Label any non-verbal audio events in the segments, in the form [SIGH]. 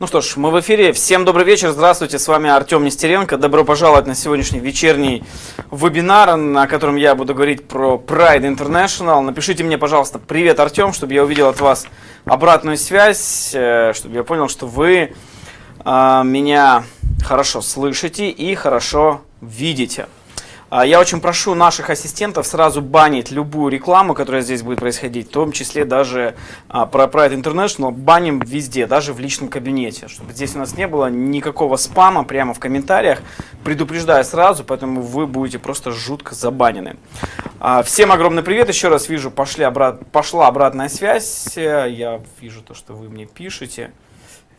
Ну что ж, мы в эфире. Всем добрый вечер. Здравствуйте, с вами Артем Нестеренко. Добро пожаловать на сегодняшний вечерний вебинар, на котором я буду говорить про Pride International. Напишите мне, пожалуйста, привет, Артем, чтобы я увидел от вас обратную связь, э, чтобы я понял, что вы э, меня хорошо слышите и хорошо видите. А, я очень прошу наших ассистентов сразу банить любую рекламу, которая здесь будет происходить, в том числе даже а, про Pride International, баним везде, даже в личном кабинете, чтобы здесь у нас не было никакого спама прямо в комментариях, предупреждаю сразу, поэтому вы будете просто жутко забанены. А, всем огромный привет, еще раз вижу, пошли обрат... пошла обратная связь, я вижу то, что вы мне пишете,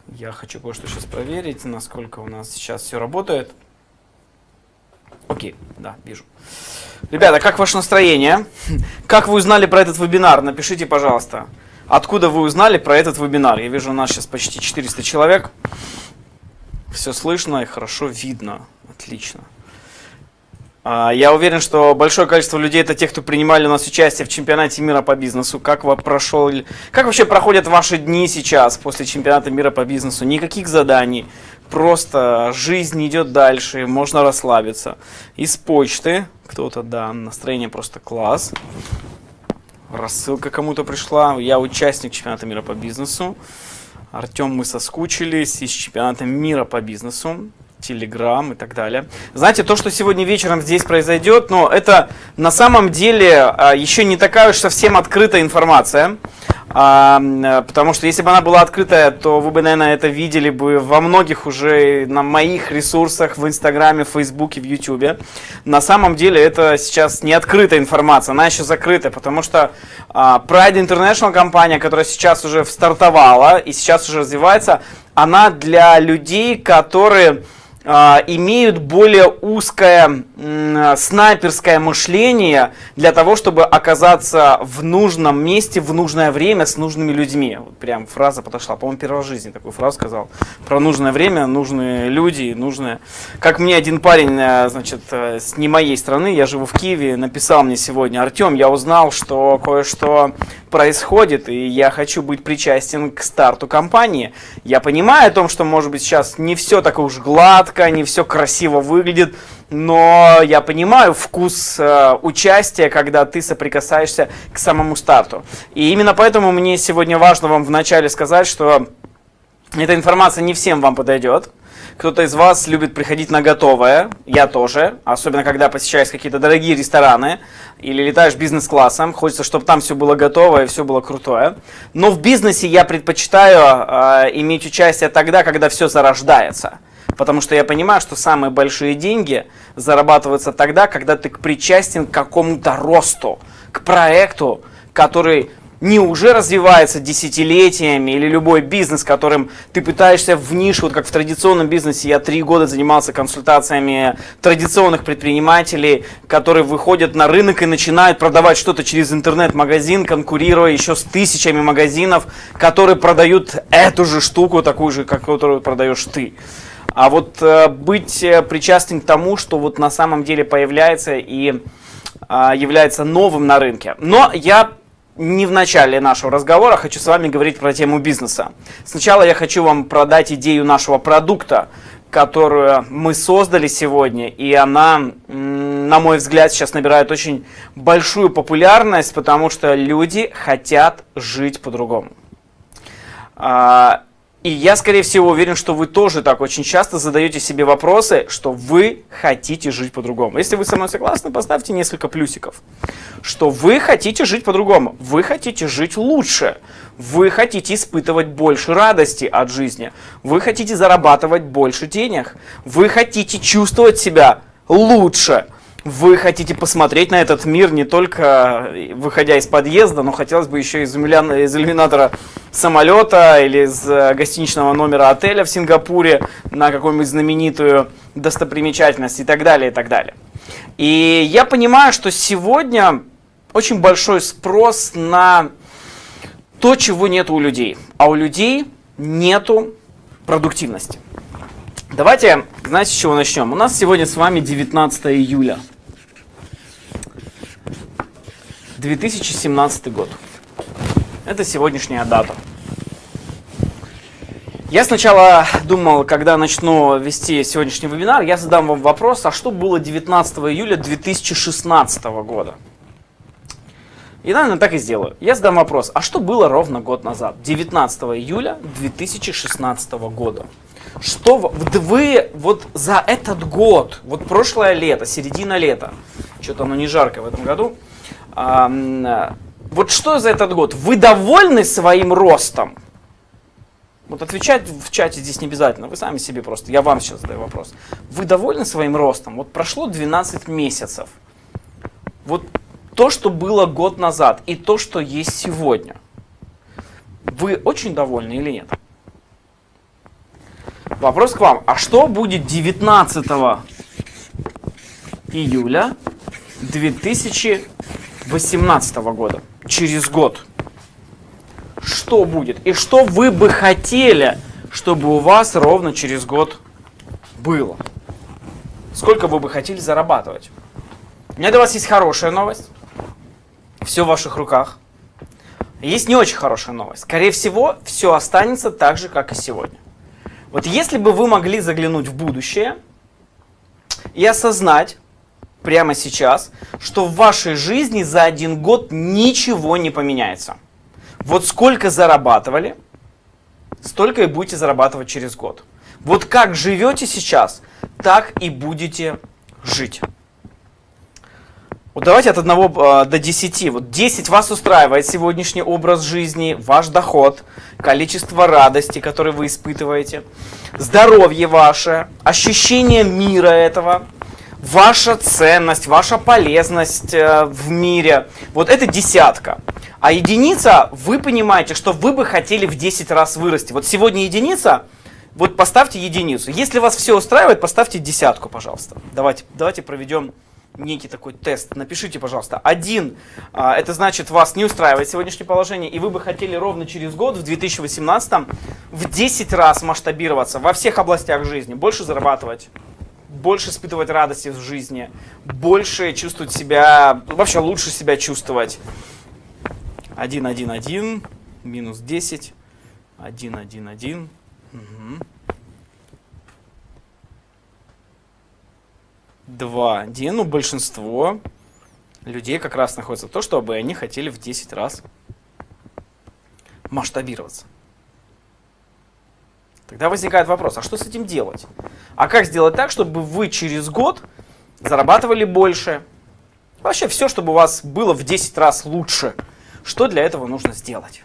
я хочу кое-что сейчас проверить, насколько у нас сейчас все работает. Окей, да, вижу. Ребята, как ваше настроение? Как вы узнали про этот вебинар? Напишите, пожалуйста. Откуда вы узнали про этот вебинар? Я вижу, у нас сейчас почти 400 человек. Все слышно и хорошо видно. Отлично. А, я уверен, что большое количество людей это те, кто принимали у нас участие в чемпионате мира по бизнесу. Как, прошел, как вообще проходят ваши дни сейчас после чемпионата мира по бизнесу? Никаких заданий, просто жизнь идет дальше, можно расслабиться. Из почты кто-то, да, настроение просто класс. Рассылка кому-то пришла. Я участник чемпионата мира по бизнесу. Артем, мы соскучились из чемпионата мира по бизнесу. Телеграм и так далее. Знаете, то, что сегодня вечером здесь произойдет, но это на самом деле а, еще не такая уж совсем открытая информация. А, потому что если бы она была открытая, то вы бы, наверное, это видели бы во многих уже на моих ресурсах в Инстаграме, Фейсбуке, в Ютубе. На самом деле это сейчас не открытая информация, она еще закрытая, потому что а, Pride International компания, которая сейчас уже стартовала и сейчас уже развивается, она для людей, которые имеют более узкое снайперское мышление для того, чтобы оказаться в нужном месте в нужное время с нужными людьми. Вот прям фраза подошла. По-моему, в жизни такую фразу сказал. Про нужное время, нужные люди, нужное... Как мне один парень, э, значит, э, с не моей страны, я живу в Киеве, написал мне сегодня, Артем, я узнал, что кое-что происходит, и я хочу быть причастен к старту компании. Я понимаю о том, что, может быть, сейчас не все так уж гладко, не все красиво выглядит, но я понимаю вкус э, участия, когда ты соприкасаешься к самому старту. И именно поэтому мне сегодня важно вам вначале сказать, что эта информация не всем вам подойдет. Кто-то из вас любит приходить на готовое, я тоже, особенно когда посещаешь какие-то дорогие рестораны или летаешь бизнес-классом, хочется, чтобы там все было готово и все было крутое. Но в бизнесе я предпочитаю э, иметь участие тогда, когда все зарождается. Потому что я понимаю, что самые большие деньги зарабатываются тогда, когда ты причастен к какому-то росту, к проекту, который не уже развивается десятилетиями, или любой бизнес, которым ты пытаешься в нишу, вот как в традиционном бизнесе, я три года занимался консультациями традиционных предпринимателей, которые выходят на рынок и начинают продавать что-то через интернет-магазин, конкурируя еще с тысячами магазинов, которые продают эту же штуку, такую же, как которую продаешь ты. А вот э, быть э, причастным к тому, что вот на самом деле появляется и э, является новым на рынке. Но я не в начале нашего разговора хочу с вами говорить про тему бизнеса. Сначала я хочу вам продать идею нашего продукта, которую мы создали сегодня, и она, на мой взгляд, сейчас набирает очень большую популярность, потому что люди хотят жить по-другому. И я, скорее всего, уверен, что вы тоже так очень часто задаете себе вопросы, что вы хотите жить по-другому. Если вы со мной согласны, поставьте несколько плюсиков. Что вы хотите жить по-другому, вы хотите жить лучше, вы хотите испытывать больше радости от жизни, вы хотите зарабатывать больше денег, вы хотите чувствовать себя лучше – вы хотите посмотреть на этот мир не только э, выходя из подъезда, но хотелось бы еще из, из иллюминатора самолета или из э, гостиничного номера отеля в Сингапуре на какую-нибудь знаменитую достопримечательность и так далее, и так далее. И я понимаю, что сегодня очень большой спрос на то, чего нет у людей. А у людей нету продуктивности. Давайте, знаете, с чего начнем? У нас сегодня с вами 19 июля. 2017 год. Это сегодняшняя дата. Я сначала думал, когда начну вести сегодняшний вебинар, я задам вам вопрос, а что было 19 июля 2016 года? И, наверное, так и сделаю. Я задам вопрос, а что было ровно год назад, 19 июля 2016 года? Что вы вот за этот год, вот прошлое лето, середина лета, что-то оно не жарко в этом году, вот что за этот год? Вы довольны своим ростом? Вот отвечать в чате здесь не обязательно, вы сами себе просто, я вам сейчас задаю вопрос. Вы довольны своим ростом? Вот прошло 12 месяцев. Вот то, что было год назад, и то, что есть сегодня. Вы очень довольны или нет? Вопрос к вам. А что будет 19 июля 2018 года? Через год что будет и что вы бы хотели, чтобы у вас ровно через год было. Сколько вы бы хотели зарабатывать. У меня для вас есть хорошая новость. Все в ваших руках. Есть не очень хорошая новость. Скорее всего, все останется так же, как и сегодня. Вот если бы вы могли заглянуть в будущее и осознать прямо сейчас, что в вашей жизни за один год ничего не поменяется – вот сколько зарабатывали, столько и будете зарабатывать через год. Вот как живете сейчас, так и будете жить. Вот давайте от 1 э, до 10. Вот 10 вас устраивает сегодняшний образ жизни, ваш доход, количество радости, которое вы испытываете, здоровье ваше, ощущение мира этого, ваша ценность, ваша полезность э, в мире. Вот это десятка. А единица, вы понимаете, что вы бы хотели в 10 раз вырасти. Вот сегодня единица, вот поставьте единицу. Если вас все устраивает, поставьте десятку, пожалуйста. Давайте, давайте проведем некий такой тест. Напишите, пожалуйста. Один, а, это значит, вас не устраивает сегодняшнее положение, и вы бы хотели ровно через год, в 2018, в 10 раз масштабироваться во всех областях жизни, больше зарабатывать, больше испытывать радости в жизни, больше чувствовать себя, вообще лучше себя чувствовать. 1, 1, 1, минус 10, 1, 1, 1. Угу. 2, 1. Ну, большинство людей как раз находится то, чтобы они хотели в 10 раз масштабироваться. Тогда возникает вопрос, а что с этим делать? А как сделать так, чтобы вы через год зарабатывали больше? Вообще все, чтобы у вас было в 10 раз лучше – что для этого нужно сделать?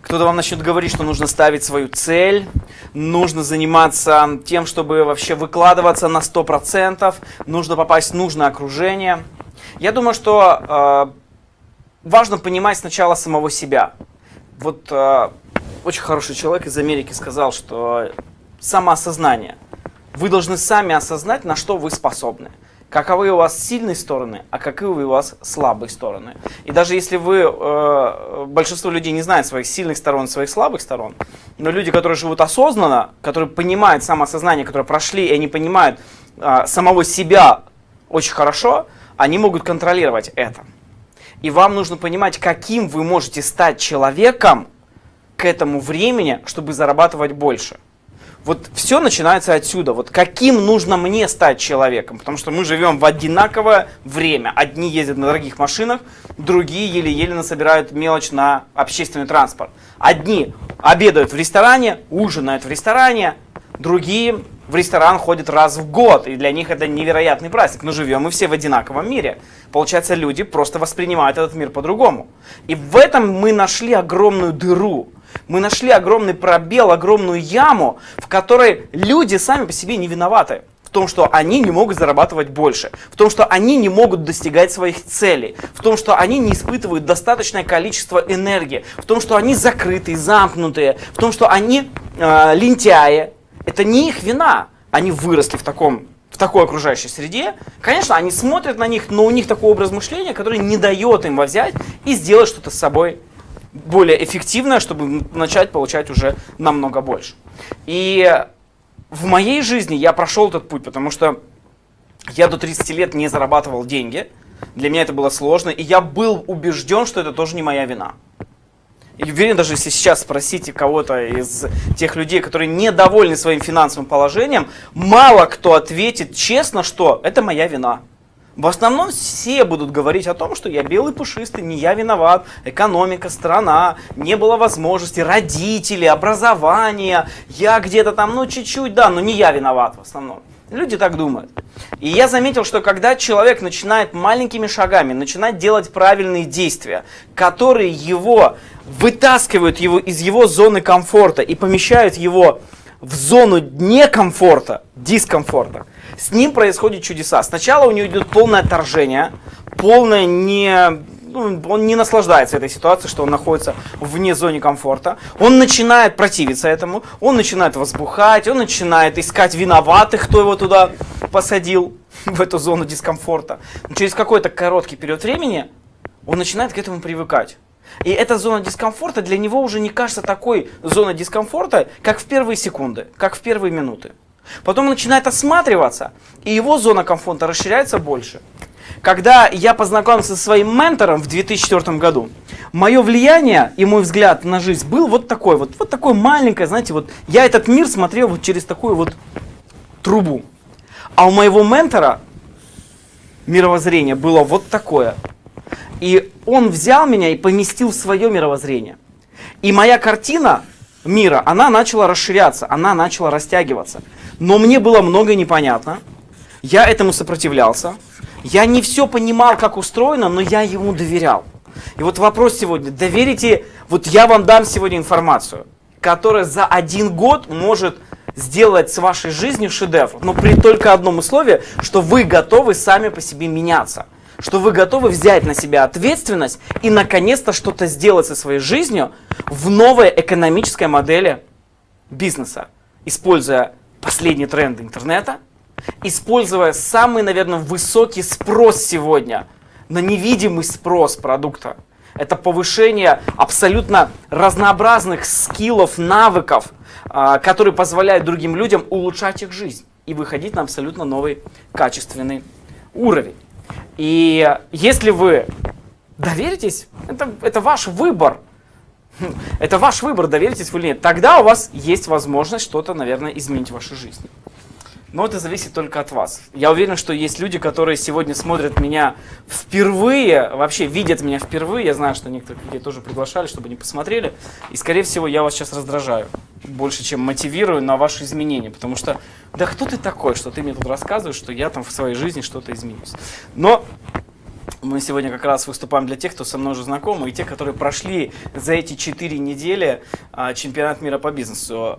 Кто-то вам начнет говорить, что нужно ставить свою цель, нужно заниматься тем, чтобы вообще выкладываться на 100%, нужно попасть в нужное окружение. Я думаю, что э, важно понимать сначала самого себя. Вот э, очень хороший человек из Америки сказал, что самоосознание. Вы должны сами осознать, на что вы способны каковы у вас сильные стороны, а каковы у вас слабые стороны. И даже если вы, э, большинство людей не знает своих сильных сторон, своих слабых сторон, но люди, которые живут осознанно, которые понимают самоосознание, которые прошли, и они понимают э, самого себя очень хорошо, они могут контролировать это. И вам нужно понимать, каким вы можете стать человеком к этому времени, чтобы зарабатывать больше. Вот все начинается отсюда. Вот каким нужно мне стать человеком? Потому что мы живем в одинаковое время. Одни ездят на дорогих машинах, другие еле-еле насобирают мелочь на общественный транспорт. Одни обедают в ресторане, ужинают в ресторане, другие в ресторан ходят раз в год, и для них это невероятный праздник. Но живем мы все в одинаковом мире. Получается, люди просто воспринимают этот мир по-другому. И в этом мы нашли огромную дыру. Мы нашли огромный пробел, огромную яму, в которой люди сами по себе не виноваты. В том, что они не могут зарабатывать больше, в том, что они не могут достигать своих целей, в том, что они не испытывают достаточное количество энергии, в том, что они закрытые, замкнутые, в том, что они э, лентяи. Это не их вина. Они выросли в таком в такой окружающей среде, конечно, они смотрят на них, но у них такой образ мышления, который не дает им взять и сделать что-то с собой более эффективное, чтобы начать получать уже намного больше. И в моей жизни я прошел этот путь, потому что я до 30 лет не зарабатывал деньги. Для меня это было сложно, и я был убежден, что это тоже не моя вина. и уверен, даже если сейчас спросите кого-то из тех людей, которые недовольны своим финансовым положением, мало кто ответит честно, что это моя вина. В основном все будут говорить о том, что я белый пушистый, не я виноват, экономика, страна, не было возможности, родители, образование, я где-то там, ну чуть-чуть, да, но не я виноват в основном. Люди так думают. И я заметил, что когда человек начинает маленькими шагами, начинает делать правильные действия, которые его вытаскивают его из его зоны комфорта и помещают его в зону некомфорта, дискомфорта, с ним происходят чудеса. Сначала у него идет полное отторжение, полное не... Ну, он не наслаждается этой ситуацией, что он находится вне зоны комфорта. Он начинает противиться этому, он начинает возбухать, он начинает искать виноватых, кто его туда посадил, [LAUGHS] в эту зону дискомфорта. Но через какой-то короткий период времени он начинает к этому привыкать. И эта зона дискомфорта для него уже не кажется такой зоной дискомфорта, как в первые секунды, как в первые минуты. Потом он начинает осматриваться, и его зона комфорта расширяется больше. Когда я познакомился со своим ментором в 2004 году, мое влияние и мой взгляд на жизнь был вот такой, вот, вот такой маленькое, знаете, вот я этот мир смотрел вот через такую вот трубу. А у моего ментора мировоззрение было вот такое. И он взял меня и поместил в свое мировоззрение. И моя картина мира, она начала расширяться, она начала растягиваться. Но мне было многое непонятно. Я этому сопротивлялся. Я не все понимал, как устроено, но я ему доверял. И вот вопрос сегодня. Доверите, вот я вам дам сегодня информацию, которая за один год может сделать с вашей жизнью шедевр. Но при только одном условии, что вы готовы сами по себе меняться что вы готовы взять на себя ответственность и наконец-то что-то сделать со своей жизнью в новой экономической модели бизнеса, используя последние тренды интернета, используя самый, наверное, высокий спрос сегодня на невидимый спрос продукта. Это повышение абсолютно разнообразных скиллов, навыков, а, которые позволяют другим людям улучшать их жизнь и выходить на абсолютно новый качественный уровень. И если вы доверитесь, это, это ваш выбор. [LAUGHS] Это ваш выбор, доверитесь вы или нет. Тогда у вас есть возможность что-то, наверное, изменить в вашей жизни. Но это зависит только от вас. Я уверен, что есть люди, которые сегодня смотрят меня впервые, вообще видят меня впервые. Я знаю, что некоторых людей тоже приглашали, чтобы они посмотрели. И, скорее всего, я вас сейчас раздражаю. Больше, чем мотивирую на ваши изменения. Потому что, да кто ты такой, что ты мне тут рассказываешь, что я там в своей жизни что-то изменюсь. Но мы сегодня как раз выступаем для тех, кто со мной уже знаком, и тех, которые прошли за эти четыре недели а, чемпионат мира по бизнесу.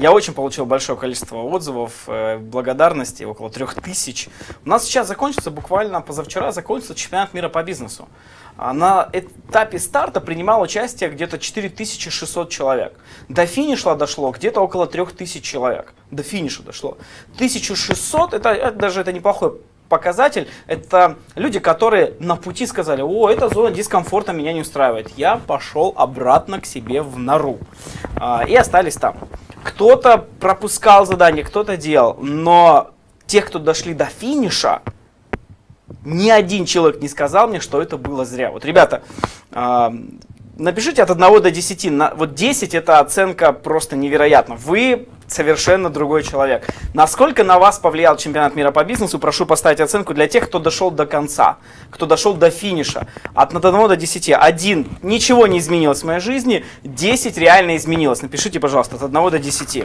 Я очень получил большое количество отзывов, э, благодарности, около трех тысяч. У нас сейчас закончится, буквально позавчера закончился чемпионат мира по бизнесу. А на этапе старта принимало участие где-то 4600 человек. До финиша дошло где-то около 3000 человек. До финиша дошло. 1600, это, это даже это неплохой показатель, это люди, которые на пути сказали, о, эта зона дискомфорта меня не устраивает. Я пошел обратно к себе в нору. А, и остались там. Кто-то пропускал задание, кто-то делал, но те, кто дошли до финиша, ни один человек не сказал мне, что это было зря. Вот, ребята, э, напишите от 1 до 10. На, вот 10 это оценка просто невероятна. Вы совершенно другой человек. Насколько на вас повлиял чемпионат мира по бизнесу, прошу поставить оценку для тех, кто дошел до конца, кто дошел до финиша. От 1 до 10. 1. Ничего не изменилось в моей жизни, 10 реально изменилось. Напишите, пожалуйста, от 1 до 10.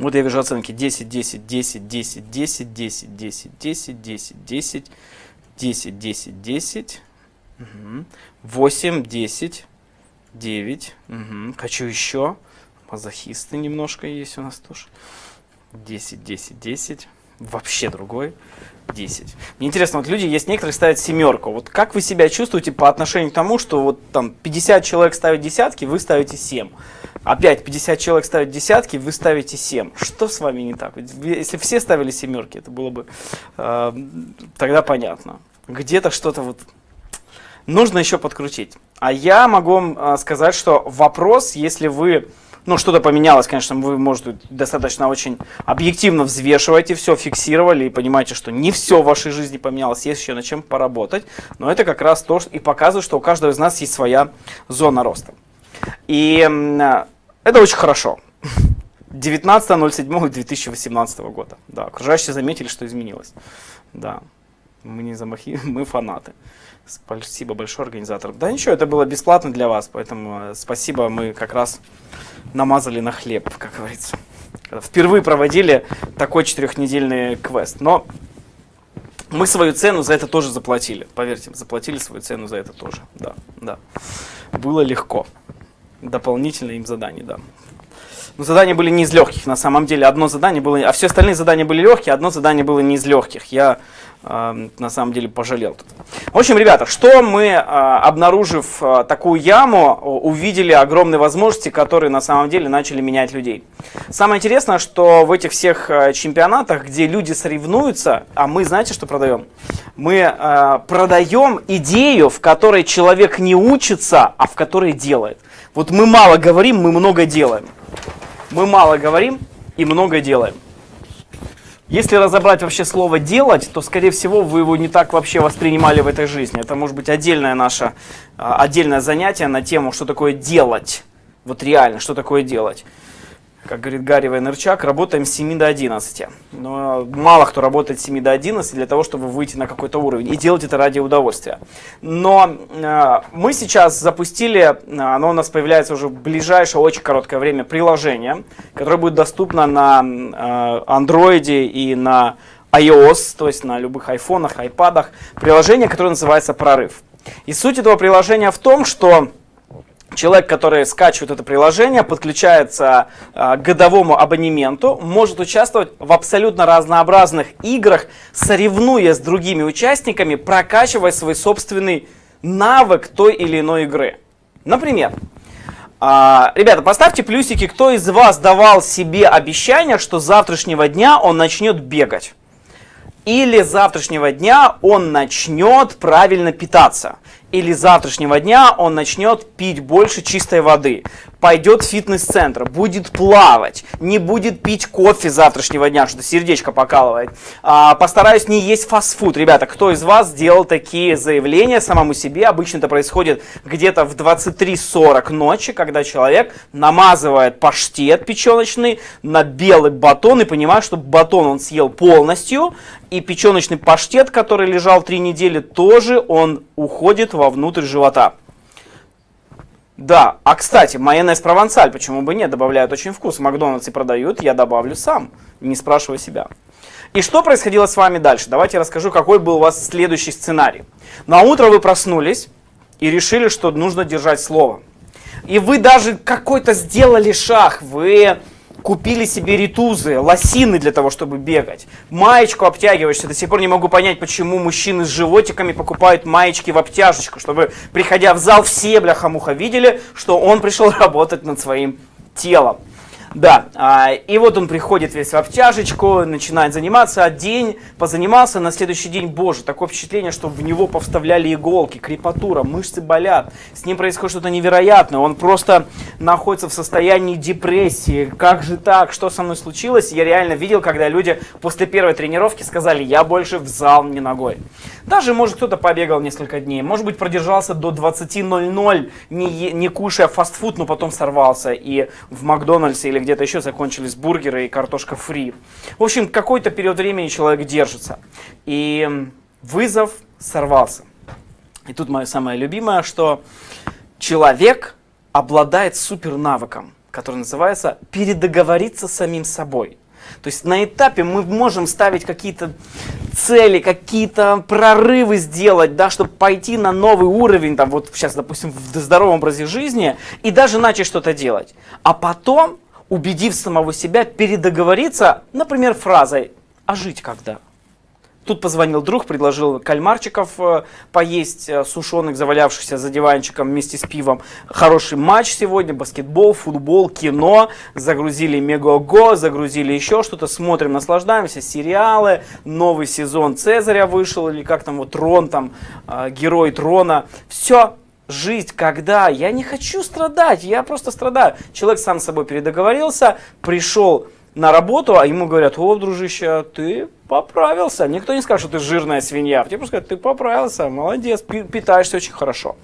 Вот я вижу оценки 10, 10, 10, 10, 10, 10, 10, 10, 10, 10, 10, 10, 10, 8, 10, 9. Угу. Хочу еще. Мазохисты немножко есть у нас тоже. 10, 10, 10. Вообще другой. 10. Мне интересно, вот люди, есть некоторые ставят семерку. Вот как вы себя чувствуете по отношению к тому, что вот там 50 человек ставят десятки, вы ставите 7. Опять 50 человек ставят десятки, вы ставите 7. Что с вами не так? Если все ставили семерки, это было бы э, тогда понятно. Где-то что-то вот нужно еще подкрутить. А я могу вам а, сказать, что вопрос, если вы ну, что-то поменялось, конечно, вы, может, достаточно очень объективно взвешиваете все, фиксировали и понимаете, что не все в вашей жизни поменялось, есть еще над чем поработать. Но это как раз то, что и показывает, что у каждого из нас есть своя зона роста. И это очень хорошо. 19.07.2018 года. Да, окружающие заметили, что изменилось. Да, мы не замахи, [LAUGHS] мы фанаты. Спасибо большое организаторам. Да ничего, это было бесплатно для вас, поэтому э, спасибо, мы как раз намазали на хлеб, как говорится. Впервые проводили такой четырехнедельный квест. Но мы свою цену за это тоже заплатили. Поверьте, заплатили свою цену за это тоже. Да, да. Было легко. Дополнительно им задание, да. Но задания были не из легких, на самом деле. Одно задание было, а все остальные задания были легкие, одно задание было не из легких. Я э, на самом деле пожалел тут. В общем, ребята, что мы, э, обнаружив э, такую яму, увидели огромные возможности, которые на самом деле начали менять людей. Самое интересное, что в этих всех э, чемпионатах, где люди соревнуются, а мы, знаете, что продаем? Мы э, продаем идею, в которой человек не учится, а в которой делает. Вот мы мало говорим, мы много делаем. Мы мало говорим и много делаем. Если разобрать вообще слово «делать», то, скорее всего, вы его не так вообще воспринимали в этой жизни. Это может быть отдельное наше, а, отдельное занятие на тему, что такое «делать». Вот реально, что такое «делать» как говорит Гарри Вайнерчак, работаем с 7 до 11. Но мало кто работает с 7 до 11 для того, чтобы выйти на какой-то уровень и делать это ради удовольствия. Но э, мы сейчас запустили, э, оно у нас появляется уже в ближайшее очень короткое время, приложение, которое будет доступно на э, Android и на iOS, то есть на любых айфонах, айпадах. Приложение, которое называется «Прорыв». И суть этого приложения в том, что Человек, который скачивает это приложение, подключается э, к годовому абонементу, может участвовать в абсолютно разнообразных играх, соревнуясь с другими участниками, прокачивая свой собственный навык той или иной игры. Например, э, ребята, поставьте плюсики, кто из вас давал себе обещание, что с завтрашнего дня он начнет бегать. Или с завтрашнего дня он начнет правильно питаться или завтрашнего дня он начнет пить больше чистой воды, пойдет в фитнес-центр, будет плавать, не будет пить кофе завтрашнего дня, что сердечко покалывает, а, постараюсь не есть фастфуд. Ребята, кто из вас сделал такие заявления самому себе? Обычно это происходит где-то в 23.40 ночи, когда человек намазывает паштет печеночный на белый батон и понимает, что батон он съел полностью, и печеночный паштет, который лежал три недели, тоже он уходит вовнутрь живота. Да, а кстати, майонез провансаль, почему бы нет, добавляют очень вкус. В Макдональдсе продают, я добавлю сам, не спрашивая себя. И что происходило с вами дальше? Давайте я расскажу, какой был у вас следующий сценарий. На утро вы проснулись и решили, что нужно держать слово. И вы даже какой-то сделали шаг, вы купили себе ритузы, лосины для того, чтобы бегать. Маечку обтягиваешься. До сих пор не могу понять, почему мужчины с животиками покупают маечки в обтяжечку, чтобы, приходя в зал, все бляха-муха видели, что он пришел [LAUGHS] работать над своим телом. Да, а, и вот он приходит весь в обтяжечку, начинает заниматься, а день позанимался, на следующий день, боже, такое впечатление, что в него повставляли иголки, крепатура, мышцы болят, с ним происходит что-то невероятное, он просто находится в состоянии депрессии, как же так, что со мной случилось, я реально видел, когда люди после первой тренировки сказали, я больше в зал не ногой. Даже, может, кто-то побегал несколько дней, может быть, продержался до 20.00, не, не кушая фастфуд, но потом сорвался и в Макдональдсе или где-то еще закончились бургеры и картошка фри. В общем, какой-то период времени человек держится. И вызов сорвался. И тут мое самое любимое, что человек обладает супер навыком, который называется передоговориться с самим собой. То есть на этапе мы можем ставить какие-то цели, какие-то прорывы сделать, да, чтобы пойти на новый уровень, там вот сейчас, допустим, в здоровом образе жизни, и даже начать что-то делать. А потом убедив самого себя, передоговориться, например, фразой «А жить когда?». Тут позвонил друг, предложил кальмарчиков э, поесть, э, сушеных, завалявшихся за диванчиком вместе с пивом. Хороший матч сегодня, баскетбол, футбол, кино. Загрузили Мегаго, загрузили еще что-то. Смотрим, наслаждаемся. Сериалы, новый сезон Цезаря вышел, или как там вот Трон, там, э, герой Трона. Все, жизнь, когда я не хочу страдать, я просто страдаю. Человек сам с собой передоговорился, пришел на работу, а ему говорят, о, дружище, ты поправился. Никто не скажет, что ты жирная свинья. Тебе просто скажут, ты поправился, молодец, питаешься очень хорошо.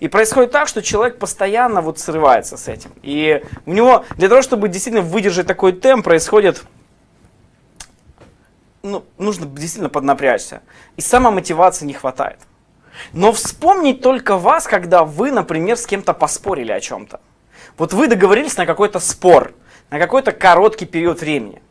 И происходит так, что человек постоянно вот срывается с этим. И у него, для того, чтобы действительно выдержать такой темп, происходит ну, нужно действительно поднапрячься. И самомотивации не хватает. Но вспомнить только вас, когда вы, например, с кем-то поспорили о чем-то. Вот вы договорились на какой-то спор, на какой-то короткий период времени.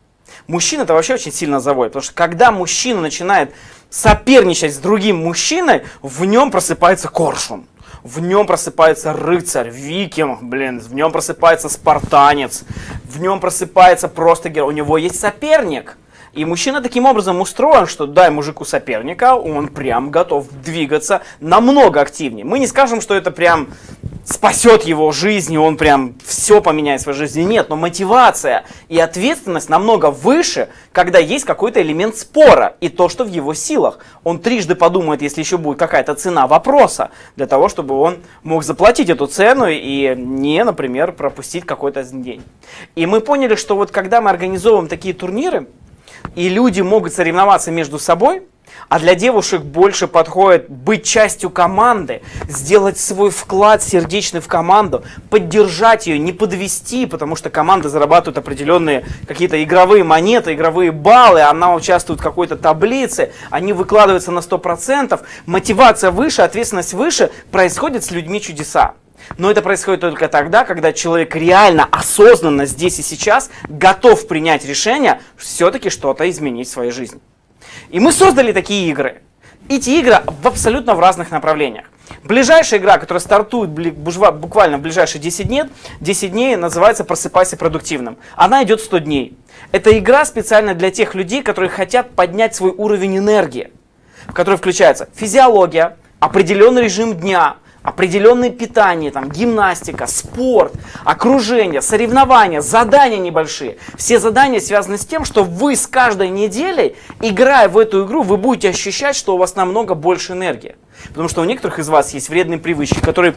Мужчина это вообще очень сильно заводит, потому что когда мужчина начинает соперничать с другим мужчиной, в нем просыпается коршун. В нем просыпается рыцарь, викинг, блин, в нем просыпается спартанец, в нем просыпается просто герой. У него есть соперник. И мужчина таким образом устроен, что дай мужику соперника, он прям готов двигаться намного активнее. Мы не скажем, что это прям спасет его жизнь, и он прям все поменяет в своей жизни. Нет, но мотивация и ответственность намного выше, когда есть какой-то элемент спора и то, что в его силах. Он трижды подумает, если еще будет какая-то цена вопроса, для того, чтобы он мог заплатить эту цену и не, например, пропустить какой-то день. И мы поняли, что вот когда мы организовываем такие турниры, и люди могут соревноваться между собой, а для девушек больше подходит быть частью команды, сделать свой вклад сердечный в команду, поддержать ее, не подвести, потому что команда зарабатывает определенные какие-то игровые монеты, игровые баллы, она участвует в какой-то таблице, они выкладываются на 100%, мотивация выше, ответственность выше, происходит с людьми чудеса. Но это происходит только тогда, когда человек реально, осознанно здесь и сейчас готов принять решение все-таки что-то изменить в своей жизни. И мы создали такие игры. Эти игры в абсолютно в разных направлениях. Ближайшая игра, которая стартует буквально в ближайшие 10 дней, 10 дней называется «Просыпайся продуктивным». Она идет 100 дней. Это игра специально для тех людей, которые хотят поднять свой уровень энергии, в которой включается физиология, определенный режим дня, определенное питание, там, гимнастика, спорт, окружение, соревнования, задания небольшие. Все задания связаны с тем, что вы с каждой неделей, играя в эту игру, вы будете ощущать, что у вас намного больше энергии. Потому что у некоторых из вас есть вредные привычки, которые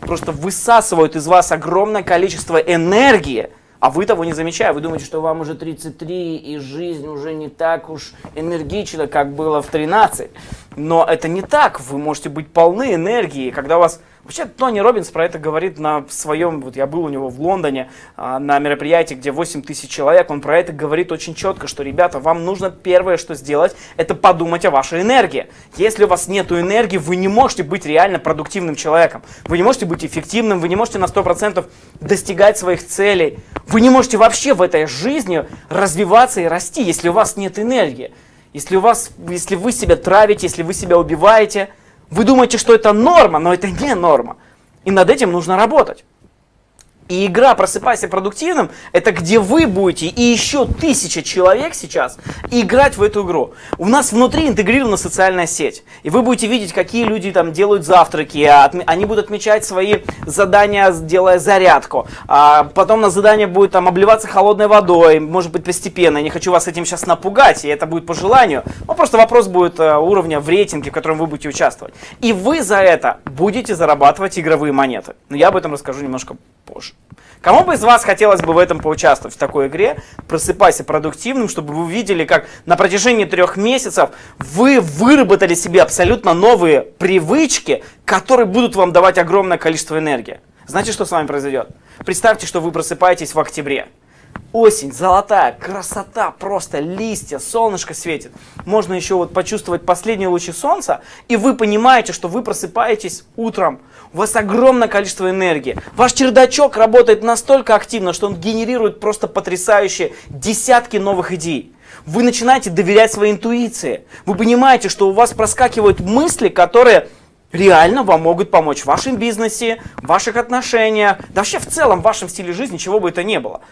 просто высасывают из вас огромное количество энергии, а вы того не замечая, вы думаете, что вам уже 33 и жизнь уже не так уж энергична, как было в 13. Но это не так, вы можете быть полны энергии, когда у вас Вообще, Тони Робинс про это говорит на своем, вот я был у него в Лондоне а, на мероприятии, где 8 тысяч человек, он про это говорит очень четко, что, ребята, вам нужно первое, что сделать, это подумать о вашей энергии. Если у вас нет энергии, вы не можете быть реально продуктивным человеком, вы не можете быть эффективным, вы не можете на 100% достигать своих целей, вы не можете вообще в этой жизни развиваться и расти, если у вас нет энергии. Если, у вас, если вы себя травите, если вы себя убиваете – вы думаете, что это норма, но это не норма. И над этим нужно работать. И игра «Просыпайся продуктивным» — это где вы будете и еще тысяча человек сейчас играть в эту игру. У нас внутри интегрирована социальная сеть. И вы будете видеть, какие люди там делают завтраки, а они будут отмечать свои задания, делая зарядку. А потом на задание будет там обливаться холодной водой, может быть постепенно. Я не хочу вас этим сейчас напугать, и это будет по желанию. Но просто вопрос будет э, уровня в рейтинге, в котором вы будете участвовать. И вы за это будете зарабатывать игровые монеты. Но я об этом расскажу немножко позже. Кому бы из вас хотелось бы в этом поучаствовать, в такой игре? Просыпайся продуктивным, чтобы вы увидели, как на протяжении трех месяцев вы выработали себе абсолютно новые привычки, которые будут вам давать огромное количество энергии. Знаете, что с вами произойдет? Представьте, что вы просыпаетесь в октябре. Осень, золотая, красота, просто листья, солнышко светит. Можно еще вот почувствовать последние лучи солнца, и вы понимаете, что вы просыпаетесь утром. У вас огромное количество энергии. Ваш чердачок работает настолько активно, что он генерирует просто потрясающие десятки новых идей. Вы начинаете доверять своей интуиции. Вы понимаете, что у вас проскакивают мысли, которые реально вам могут помочь в вашем бизнесе, в ваших отношениях, да вообще в целом в вашем стиле жизни, чего бы это ни было.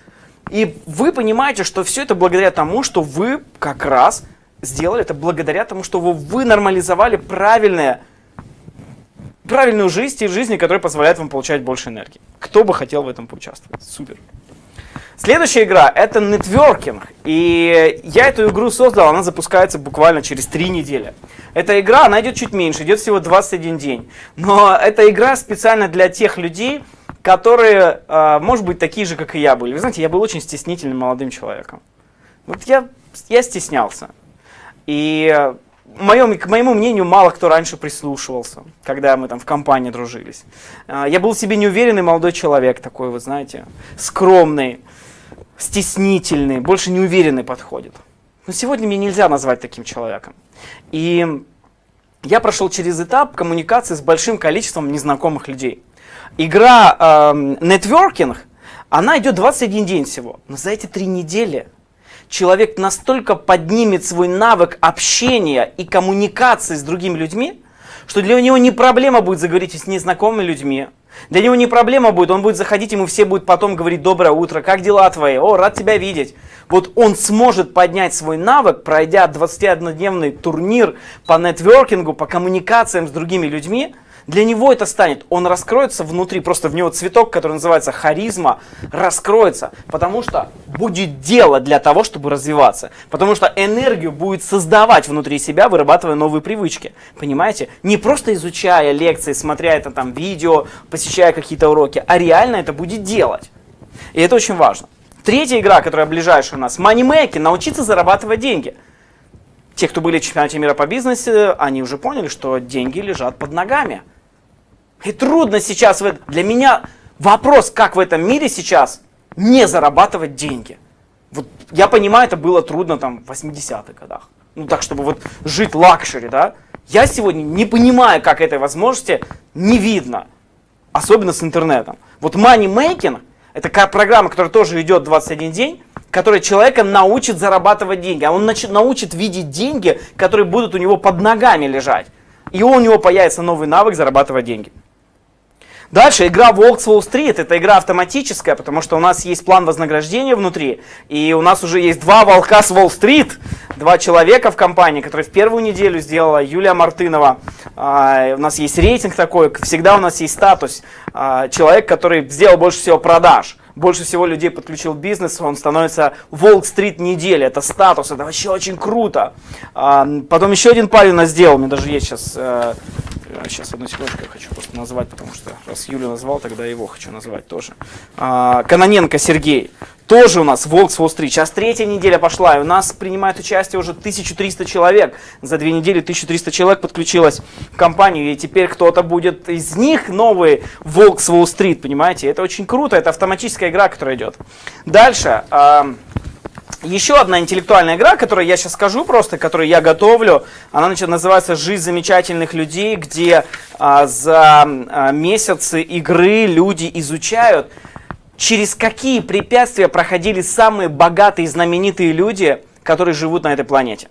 И вы понимаете, что все это благодаря тому, что вы как раз сделали это благодаря тому, что вы, вы нормализовали правильное, правильную жизнь, стиль жизни, который позволяет вам получать больше энергии. Кто бы хотел в этом поучаствовать? Супер. Следующая игра это нетворкинг. И я эту игру создал, она запускается буквально через три недели. Эта игра, она идет чуть меньше, идет всего 21 день. Но эта игра специально для тех людей, которые, э, может быть, такие же, как и я были. Вы знаете, я был очень стеснительным молодым человеком. Вот я, я стеснялся. И моем, к моему мнению, мало кто раньше прислушивался, когда мы там в компании дружились. Э, я был себе неуверенный молодой человек такой, вы знаете, скромный стеснительный, больше неуверенный подходит. Но сегодня мне нельзя назвать таким человеком. И я прошел через этап коммуникации с большим количеством незнакомых людей. Игра э, нетворкинг, она идет 21 день всего. Но за эти три недели человек настолько поднимет свой навык общения и коммуникации с другими людьми, что для него не проблема будет заговорить с незнакомыми людьми, для него не проблема будет, он будет заходить, ему все будут потом говорить «Доброе утро, как дела твои? О, рад тебя видеть». Вот он сможет поднять свой навык, пройдя 21-дневный турнир по нетворкингу, по коммуникациям с другими людьми – для него это станет, он раскроется внутри, просто в него цветок, который называется харизма, раскроется, потому что будет дело для того, чтобы развиваться, потому что энергию будет создавать внутри себя, вырабатывая новые привычки, понимаете? Не просто изучая лекции, смотря это там видео, посещая какие-то уроки, а реально это будет делать. И это очень важно. Третья игра, которая ближайшая у нас, Making, научиться зарабатывать деньги. Те, кто были в чемпионате мира по бизнесу, они уже поняли, что деньги лежат под ногами. И трудно сейчас, для меня вопрос, как в этом мире сейчас не зарабатывать деньги. Вот я понимаю, это было трудно там в 80-х годах. Ну так, чтобы вот жить luxury, да. Я сегодня не понимаю, как этой возможности не видно. Особенно с интернетом. Вот money making, это программа, которая тоже идет 21 день, которая человека научит зарабатывать деньги. А он научит видеть деньги, которые будут у него под ногами лежать. И у него появится новый навык зарабатывать деньги. Дальше игра Волк с Уолл-стрит. Это игра автоматическая, потому что у нас есть план вознаграждения внутри. И у нас уже есть два волка с Уолл-стрит. Два человека в компании, которые в первую неделю сделала Юлия Мартынова. А, у нас есть рейтинг такой, всегда у нас есть статус. А, человек, который сделал больше всего продаж больше всего людей подключил бизнес, он становится Волк-стрит недели. Это статус, это вообще очень круто. А, потом еще один парень у нас сделал, мне даже есть сейчас э, Сейчас, одну секундочку, я хочу просто назвать, потому что раз Юлю назвал, тогда его хочу назвать тоже. А, Каноненко Сергей. Тоже у нас Волк с Уолл-стрит. Сейчас третья неделя пошла, и у нас принимает участие уже 1300 человек. За две недели 1300 человек подключилось в компанию, и теперь кто-то будет из них новый Волк с Уолл-стрит, понимаете? Это очень круто, это автоматическая игра, которая идет. Дальше. А, еще одна интеллектуальная игра, которую я сейчас скажу просто, которую я готовлю, она значит, называется «Жизнь замечательных людей», где а, за а, месяцы игры люди изучают, через какие препятствия проходили самые богатые и знаменитые люди, которые живут на этой планете.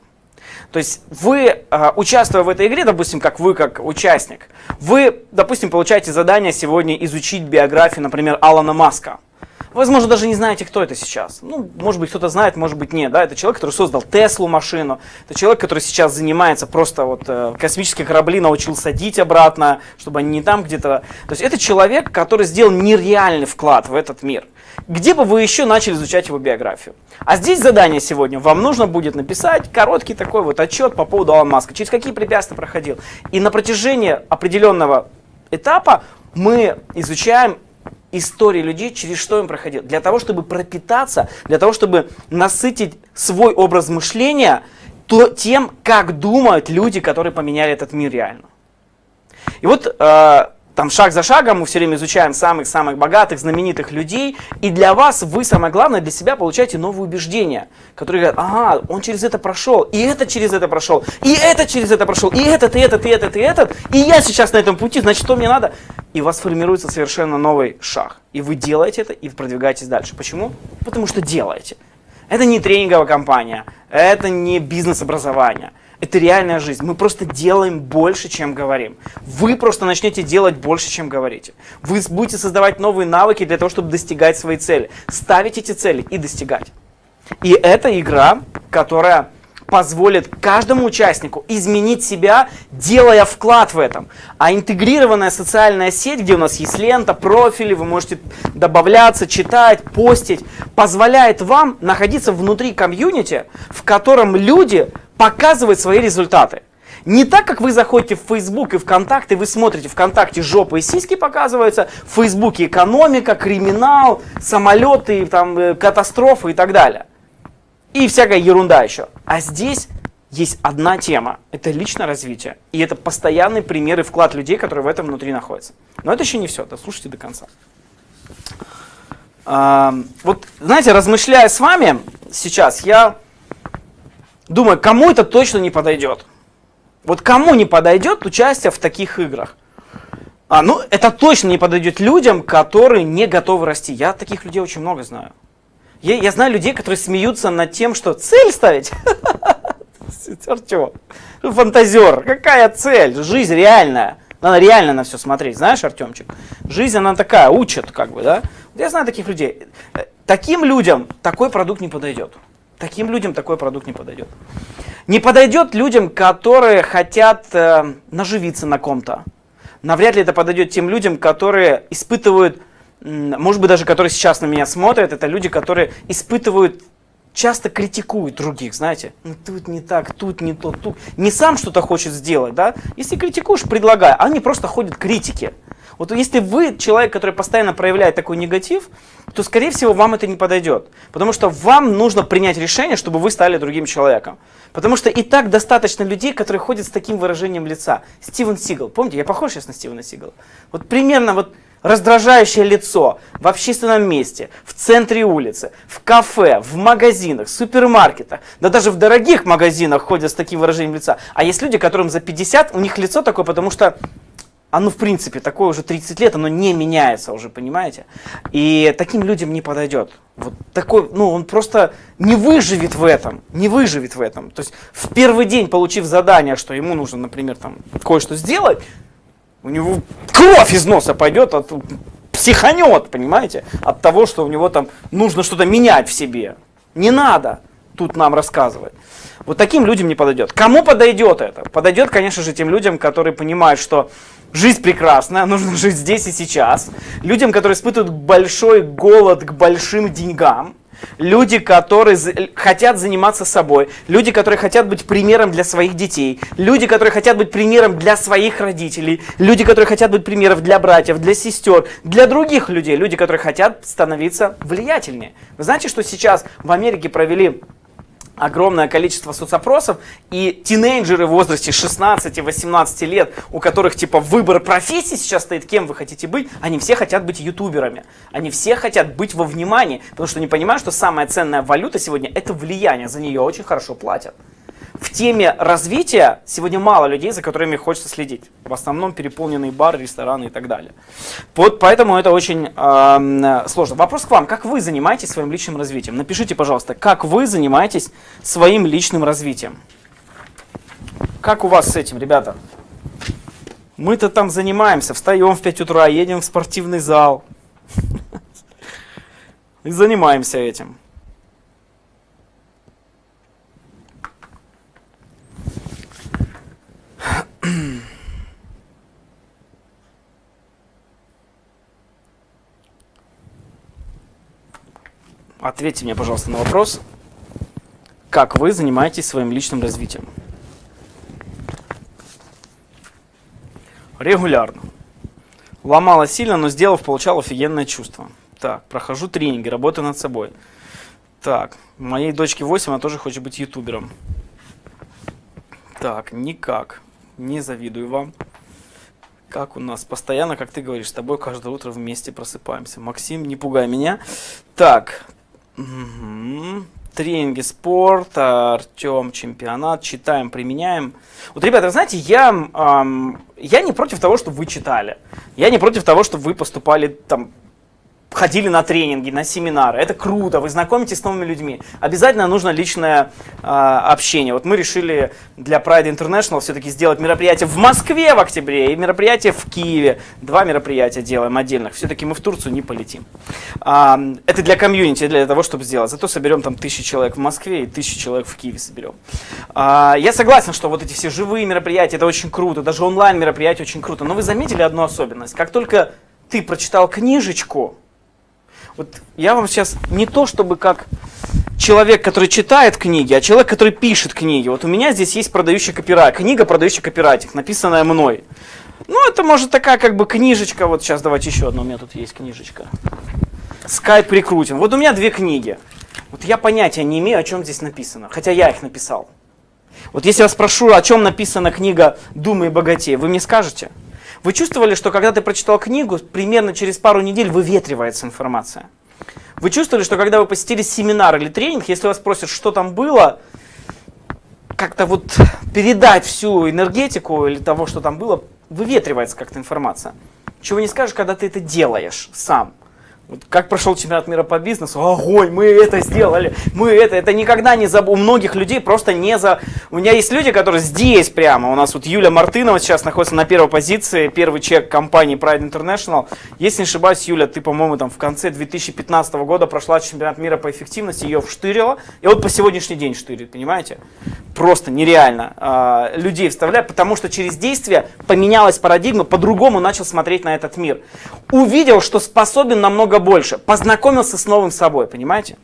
То есть вы, а, участвуя в этой игре, допустим, как вы, как участник, вы, допустим, получаете задание сегодня изучить биографию, например, Алана Маска – Возможно, даже не знаете, кто это сейчас. Ну, может быть, кто-то знает, может быть, нет. Да? Это человек, который создал Теслу машину. Это человек, который сейчас занимается просто вот э, космические корабли научил садить обратно, чтобы они не там где-то. То есть это человек, который сделал нереальный вклад в этот мир. Где бы вы еще начали изучать его биографию? А здесь задание сегодня. Вам нужно будет написать короткий такой вот отчет по поводу Алана Маска. Через какие препятствия проходил. И на протяжении определенного этапа мы изучаем истории людей, через что им проходил. Для того, чтобы пропитаться, для того, чтобы насытить свой образ мышления то, тем, как думают люди, которые поменяли этот мир реально. И вот э, там шаг за шагом мы все время изучаем самых-самых богатых, знаменитых людей, и для вас, вы самое главное, для себя получаете новые убеждения, которые говорят, ага, он через это прошел, и этот через это прошел, и этот через это прошел, и этот, и этот, и этот, и этот, и я сейчас на этом пути, значит, что мне надо? И у вас формируется совершенно новый шаг, и вы делаете это, и продвигаетесь дальше. Почему? Потому что делаете. Это не тренинговая компания, это не бизнес-образование. Это реальная жизнь. Мы просто делаем больше, чем говорим. Вы просто начнете делать больше, чем говорите. Вы будете создавать новые навыки для того, чтобы достигать своей цели. Ставить эти цели и достигать. И это игра, которая позволит каждому участнику изменить себя, делая вклад в этом. А интегрированная социальная сеть, где у нас есть лента, профили, вы можете добавляться, читать, постить, позволяет вам находиться внутри комьюнити, в котором люди показывают свои результаты. Не так, как вы заходите в Facebook и ВКонтакте, вы смотрите ВКонтакте жопы и сиськи показываются, в Фейсбуке экономика, криминал, самолеты, там, э, катастрофы и так далее. И всякая ерунда еще. А здесь есть одна тема. Это личное развитие. И это постоянный пример и вклад людей, которые в этом внутри находятся. Но это еще не все. Дослушайте до конца. А, вот, знаете, размышляя с вами сейчас, я думаю, кому это точно не подойдет. Вот кому не подойдет участие в таких играх? А, ну, это точно не подойдет людям, которые не готовы расти. Я таких людей очень много знаю. Я, я знаю людей, которые смеются над тем, что цель ставить. [LAUGHS] Артем, фантазер, какая цель? Жизнь реальная. Надо реально на все смотреть, знаешь, Артемчик? Жизнь, она такая, учит, как бы, да? Я знаю таких людей. Таким людям такой продукт не подойдет. Таким людям такой продукт не подойдет. Не подойдет людям, которые хотят э, наживиться на ком-то. Навряд ли это подойдет тем людям, которые испытывают может быть, даже которые сейчас на меня смотрят, это люди, которые испытывают, часто критикуют других, знаете. Ну, тут не так, тут не то, тут. Не сам что-то хочет сделать, да. Если критикуешь, предлагай. Они просто ходят критики. Вот если вы человек, который постоянно проявляет такой негатив, то, скорее всего, вам это не подойдет. Потому что вам нужно принять решение, чтобы вы стали другим человеком. Потому что и так достаточно людей, которые ходят с таким выражением лица. Стивен Сигал. Помните, я похож сейчас на Стивена Сигала? Вот примерно вот раздражающее лицо в общественном месте, в центре улицы, в кафе, в магазинах, супермаркетах, да даже в дорогих магазинах ходят с таким выражением лица. А есть люди, которым за 50, у них лицо такое, потому что оно в принципе такое уже 30 лет, оно не меняется уже, понимаете? И таким людям не подойдет. Вот такой, ну он просто не выживет в этом, не выживет в этом. То есть в первый день, получив задание, что ему нужно, например, там кое-что сделать, у него кровь из носа пойдет, от, психанет, понимаете, от того, что у него там нужно что-то менять в себе. Не надо тут нам рассказывать. Вот таким людям не подойдет. Кому подойдет это? Подойдет, конечно же, тем людям, которые понимают, что жизнь прекрасная, нужно жить здесь и сейчас. Людям, которые испытывают большой голод к большим деньгам люди, которые хотят заниматься собой, люди, которые хотят быть примером для своих детей, люди, которые хотят быть примером для своих родителей, люди, которые хотят быть примером для братьев, для сестер, для других людей, люди, которые хотят становиться влиятельнее. Вы знаете, что сейчас в Америке провели огромное количество соцопросов, и тинейджеры в возрасте 16-18 лет, у которых типа выбор профессии сейчас стоит, кем вы хотите быть, они все хотят быть ютуберами. Они все хотят быть во внимании, потому что они понимают, что самая ценная валюта сегодня это влияние, за нее очень хорошо платят в теме развития сегодня мало людей, за которыми хочется следить. В основном переполненные бары, рестораны и так далее. Вот поэтому это очень э, сложно. Вопрос к вам. Как вы занимаетесь своим личным развитием? Напишите, пожалуйста, как вы занимаетесь своим личным развитием? Как у вас с этим, ребята? Мы-то там занимаемся, встаем в 5 утра, едем в спортивный зал. [LAUGHS] И занимаемся этим. Ответьте мне, пожалуйста, на вопрос, как вы занимаетесь своим личным развитием? Регулярно. Ломала сильно, но сделав, получал офигенное чувство. Так, прохожу тренинги, работаю над собой. Так, моей дочке 8, она тоже хочет быть ютубером. Так, никак. Не завидую вам. Как у нас? Постоянно, как ты говоришь, с тобой каждое утро вместе просыпаемся. Максим, не пугай меня. Так, Угу. Тренинги спорт, Артем, чемпионат, читаем, применяем. Вот, ребята, вы знаете, я, эм, я не против того, чтобы вы читали. Я не против того, чтобы вы поступали там ходили на тренинги, на семинары. Это круто, вы знакомитесь с новыми людьми. Обязательно нужно личное э, общение. Вот мы решили для Pride International все-таки сделать мероприятие в Москве в октябре и мероприятие в Киеве. Два мероприятия делаем отдельных. Все-таки мы в Турцию не полетим. А, это для комьюнити, для того, чтобы сделать. Зато соберем там тысячи человек в Москве и тысячи человек в Киеве соберем. А, я согласен, что вот эти все живые мероприятия, это очень круто. Даже онлайн мероприятия очень круто. Но вы заметили одну особенность? Как только ты прочитал книжечку, вот я вам сейчас не то, чтобы как человек, который читает книги, а человек, который пишет книги. Вот у меня здесь есть продающий копирайт, книга продающий копирайтинг, написанная мной. Ну, это может такая как бы книжечка, вот сейчас давайте еще одну, у меня тут есть книжечка. Скайп рекрутинг. Вот у меня две книги. Вот я понятия не имею, о чем здесь написано, хотя я их написал. Вот если я спрошу, о чем написана книга «Думай богатей», вы мне скажете? Вы чувствовали, что когда ты прочитал книгу, примерно через пару недель выветривается информация? Вы чувствовали, что когда вы посетили семинар или тренинг, если вас спросят, что там было, как-то вот передать всю энергетику или того, что там было, выветривается как-то информация. Чего не скажешь, когда ты это делаешь сам. Вот как прошел чемпионат мира по бизнесу? Огонь, мы это сделали, мы это. Это никогда не забыл. У многих людей просто не за... У меня есть люди, которые здесь прямо. У нас вот Юля Мартынова сейчас находится на первой позиции, первый чек компании Pride International. Если не ошибаюсь, Юля, ты, по-моему, там в конце 2015 года прошла чемпионат мира по эффективности, ее вштырила. И вот по сегодняшний день штырит, понимаете? Просто нереально а, людей вставляют, потому что через действие поменялась парадигма, по-другому начал смотреть на этот мир. Увидел, что способен намного больше, познакомился с новым собой, понимаете?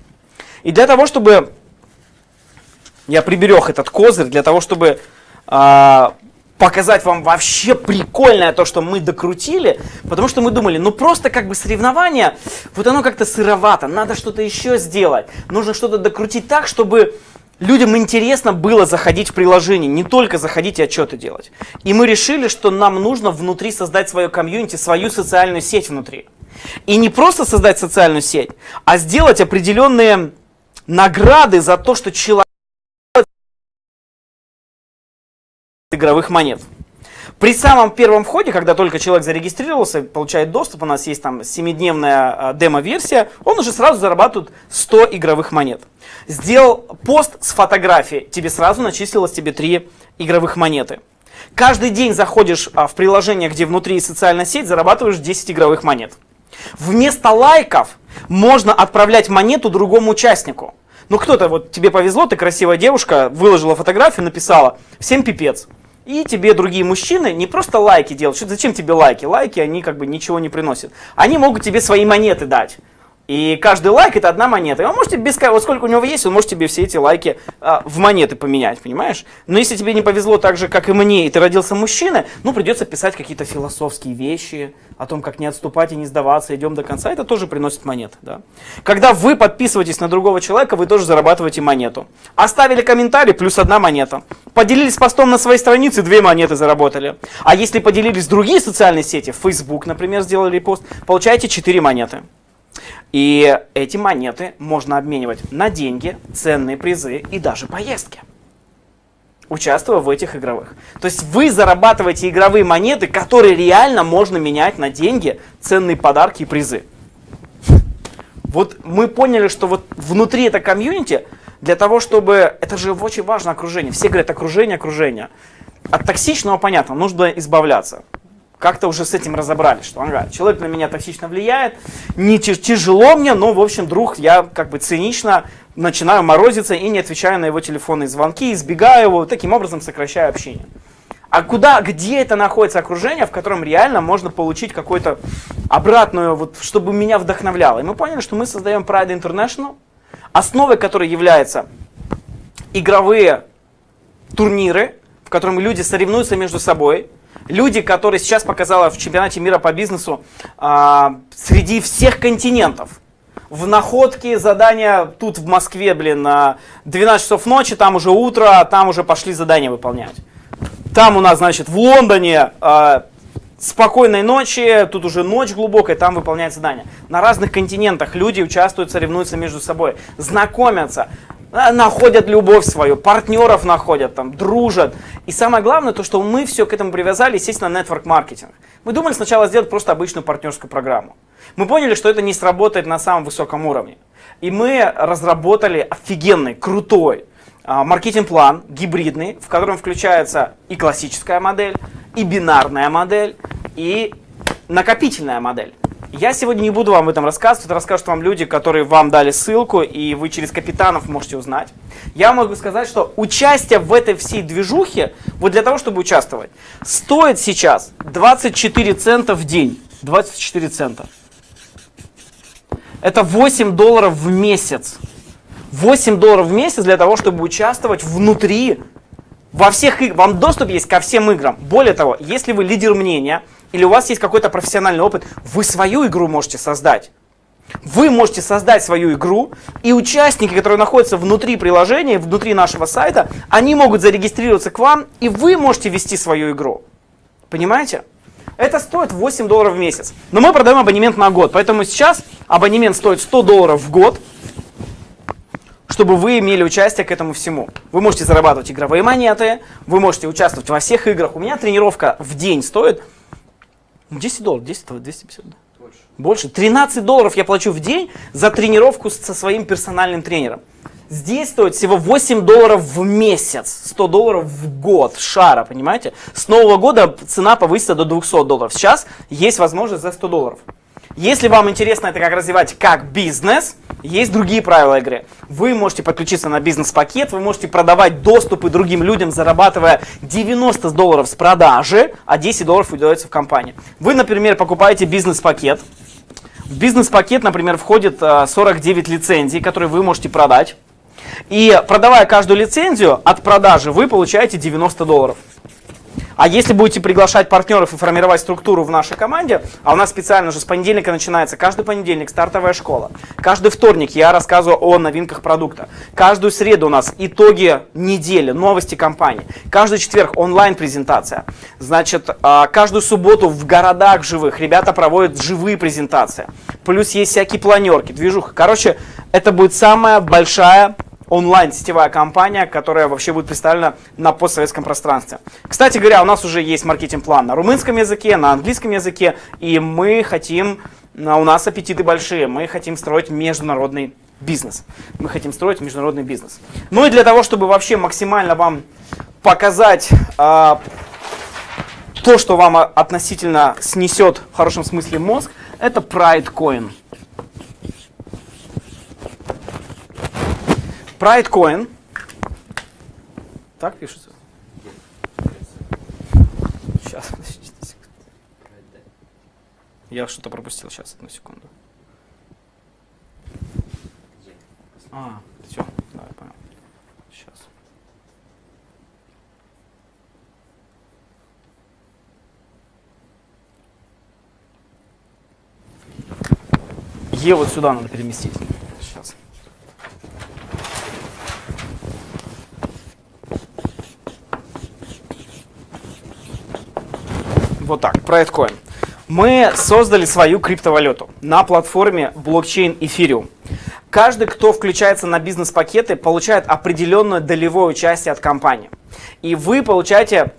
И для того, чтобы я приберег этот козырь, для того, чтобы э, показать вам вообще прикольное то, что мы докрутили, потому что мы думали, ну просто как бы соревнование, вот оно как-то сыровато, надо что-то еще сделать, нужно что-то докрутить так, чтобы людям интересно было заходить в приложение, не только заходить и отчеты делать. И мы решили, что нам нужно внутри создать свое комьюнити, свою социальную сеть внутри. И не просто создать социальную сеть, а сделать определенные награды за то, что человек игровых монет. При самом первом входе, когда только человек зарегистрировался, получает доступ, у нас есть там 7-дневная демо-версия, он уже сразу зарабатывает 100 игровых монет. Сделал пост с фотографией, тебе сразу начислилось тебе 3 игровых монеты. Каждый день заходишь а, в приложение, где внутри социальная сеть, зарабатываешь 10 игровых монет. Вместо лайков можно отправлять монету другому участнику. Ну кто-то, вот тебе повезло, ты красивая девушка, выложила фотографию, написала «Всем пипец». И тебе другие мужчины не просто лайки делают. Зачем тебе лайки? Лайки, они как бы ничего не приносят. Они могут тебе свои монеты дать. И каждый лайк это одна монета. И он может без вот сколько у него есть, он может тебе все эти лайки а, в монеты поменять, понимаешь? Но если тебе не повезло так же, как и мне, и ты родился мужчиной, ну придется писать какие-то философские вещи о том, как не отступать и не сдаваться, идем до конца. Это тоже приносит монеты. Да? Когда вы подписываетесь на другого человека, вы тоже зарабатываете монету. Оставили комментарий, плюс одна монета. Поделились постом на своей странице, две монеты заработали. А если поделились другие социальные сети, Facebook, например, сделали пост, получаете 4 монеты. И эти монеты можно обменивать на деньги, ценные призы и даже поездки участвуя в этих игровых. То есть вы зарабатываете игровые монеты, которые реально можно менять на деньги, ценные подарки и призы. Вот мы поняли, что вот внутри этой комьюнити, для того, чтобы... Это же очень важно окружение. Все говорят окружение, окружение. От токсичного, понятно, нужно избавляться как-то уже с этим разобрались, что ага, человек на меня токсично влияет, не тяжело мне, но, в общем, друг, я как бы цинично начинаю морозиться и не отвечаю на его телефонные звонки, избегаю его, таким образом сокращаю общение. А куда, где это находится окружение, в котором реально можно получить какую-то обратную, вот, чтобы меня вдохновляло? И мы поняли, что мы создаем Pride International, основой которой являются игровые турниры, в котором люди соревнуются между собой, люди, которые сейчас показала в чемпионате мира по бизнесу а, среди всех континентов. В находке задания тут в Москве, блин, на 12 часов ночи, там уже утро, там уже пошли задания выполнять. Там у нас, значит, в Лондоне а, спокойной ночи, тут уже ночь глубокая, там выполняют задания. На разных континентах люди участвуют, соревнуются между собой, знакомятся. А, находят любовь свою, партнеров находят, там, дружат. И самое главное, то, что мы все к этому привязали, естественно, network маркетинг. Мы думали сначала сделать просто обычную партнерскую программу. Мы поняли, что это не сработает на самом высоком уровне. И мы разработали офигенный, крутой а, маркетинг-план, гибридный, в котором включается и классическая модель, и бинарная модель, и накопительная модель. Я сегодня не буду вам об этом рассказывать, это расскажут вам люди, которые вам дали ссылку, и вы через капитанов можете узнать. Я могу сказать, что участие в этой всей движухе, вот для того, чтобы участвовать, стоит сейчас 24 цента в день. 24 цента. Это 8 долларов в месяц. 8 долларов в месяц для того, чтобы участвовать внутри, во всех играх. Вам доступ есть ко всем играм. Более того, если вы лидер мнения, или у вас есть какой-то профессиональный опыт, вы свою игру можете создать. Вы можете создать свою игру, и участники, которые находятся внутри приложения, внутри нашего сайта, они могут зарегистрироваться к вам, и вы можете вести свою игру. Понимаете? Это стоит 8 долларов в месяц. Но мы продаем абонемент на год, поэтому сейчас абонемент стоит 100 долларов в год, чтобы вы имели участие к этому всему. Вы можете зарабатывать игровые монеты, вы можете участвовать во всех играх. У меня тренировка в день стоит 10 долларов, 10, 250, да? Больше. Больше. 13 долларов я плачу в день за тренировку со своим персональным тренером. Здесь стоит всего 8 долларов в месяц, 100 долларов в год шара, понимаете? С нового года цена повысится до 200 долларов. Сейчас есть возможность за 100 долларов. Если вам интересно это как развивать как бизнес, есть другие правила игры. Вы можете подключиться на бизнес-пакет, вы можете продавать доступы другим людям, зарабатывая 90 долларов с продажи, а 10 долларов уделяется в компании. Вы, например, покупаете бизнес-пакет. В бизнес-пакет, например, входит 49 э, лицензий, которые вы можете продать. И продавая каждую лицензию от продажи, вы получаете 90 долларов. А если будете приглашать партнеров и формировать структуру в нашей команде, а у нас специально уже с понедельника начинается, каждый понедельник стартовая школа, каждый вторник я рассказываю о новинках продукта, каждую среду у нас итоги недели, новости компании, каждый четверг онлайн-презентация, значит, а, каждую субботу в городах живых ребята проводят живые презентации, плюс есть всякие планерки, движуха. Короче, это будет самая большая онлайн-сетевая компания, которая вообще будет представлена на постсоветском пространстве. Кстати говоря, у нас уже есть маркетинг-план на румынском языке, на английском языке, и мы хотим, у нас аппетиты большие, мы хотим строить международный бизнес. Мы хотим строить международный бизнес. Ну и для того, чтобы вообще максимально вам показать а, то, что вам относительно снесет в хорошем смысле мозг, это Pride Coin. Pridecoin. Так пишется? Сейчас, подождите Я что-то пропустил. Сейчас, одну секунду. А, все, да, понял. Сейчас. Е вот сюда надо переместить. Вот так, про Эткоин. Мы создали свою криптовалюту на платформе блокчейн Ethereum. Каждый, кто включается на бизнес-пакеты, получает определенное долевое участие от компании. И вы получаете,